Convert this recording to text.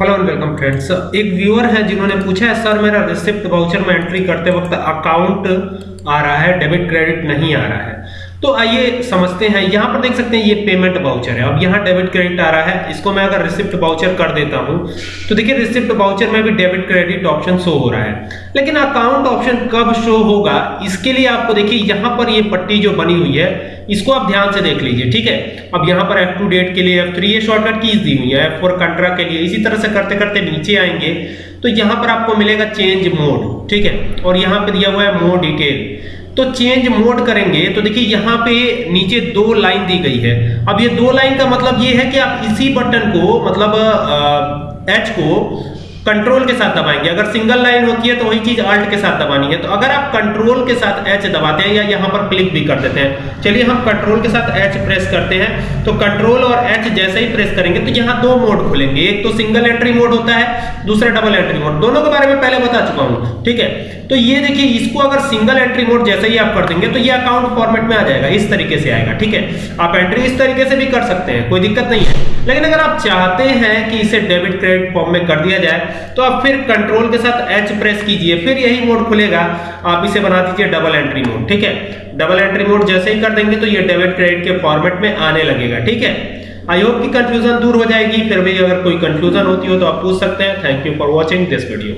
Hello and welcome friends एक viewer है जिन्होंने पूछा है, सर, मेरा रिसिप्ट वाउचर में एंट्री करते वक्त अकाउंट आ रहा है डेबिट क्रेडिट नहीं आ रहा है? तो आइए समझते हैं। यहाँ पर देख सकते हैं, ये पेमेंट वाउचर है। अब यहाँ डेबिट क्रेडिट आ रहा है। इसको मैं अगर रिसिप्ट वाउचर कर देता हूँ तो देखिए रिसिप्ट वाउचर में भी डेबिट क्रेडिट ऑप्शन शो हो रहा है। लेकिन अकाउंट ऑप्शन कब शो होगा, इसके लिए आपको देखिए, यहाँ पर ये पट्टी जो बनी हुई है इसको आप ध्यान से देख लीजिए, ठीक है? अब यहाँ पर F2 डेट के लिए F3 ये शॉर्टकट कीज दी हुई है F4 कंट्रा के लिए। इसी तरह से करते करते नीचे आएँगे तो यहाँ पर आपको मिलेगा चेंज मोड ठीक है? और यहाँ पे दिया हुआ है मोड डिटेल तो चेंज मोड करेंगे तो देखिए यहाँ पे नीचे दो लाइन दी गई है। अब ये दो लाइन का मतलब ये है कि आप इसी बटन को मतलब एच को कंट्रोल के साथ दबाएँगे। अगर सिंगल लाइन होती है तो वही चीज़ अल्ट के साथ दबानी है। तो अगर आप कंट्रोल के साथ एच दबाते हैं या यहाँ पर क्लिक भी कर देते हैं। चलिए हम कंट्रोल के साथ एच प्रेस करते हैं। तो कंट्रोल और एच जैसे ही प्रेस करेंगे तो यहाँ दो मोड खुलेंगे। एक तो सिंगल एंट्री मोड होता है, दूसरा डबल एंट्री मोड दोनों के बारे में पहले बता चुका हूँ। ठीक है? तो ये देखिए, इसको अगर सिंगल एंट्री मोड जैसे ही आप कर देंगे तो ये अकाउंट फॉर्मेट में आ जाएगा, इस तरीके से आएगा, ठीक है? आप एंट्री इस तरीके से भी कर सकते हैं, कोई दिक्कत नहीं है। लेकिन अगर आप चाहते हैं कि इसे डेबिट क्रेडिट फॉर्म में कर दिया जाए तो आप फिर कंट्रोल के साथ एच प्रेस कीजिए, फिर यही मोड खुलेगा। आप इसे बना दीजिए डबल एंट्री मोड ठीक है? डबल एंट्री मोड जैसे ही कर देंगे तो ये डेबिट क्रेडिट के फॉर्मेट में आने लगेगा, ठीक है? आई होप की कंफ्यूजन दूर हो जाएगी, फिर भी अगर कोई कंफ्यूजन होती हो तो आप पूछ सकते हैं। Thank you for watching this video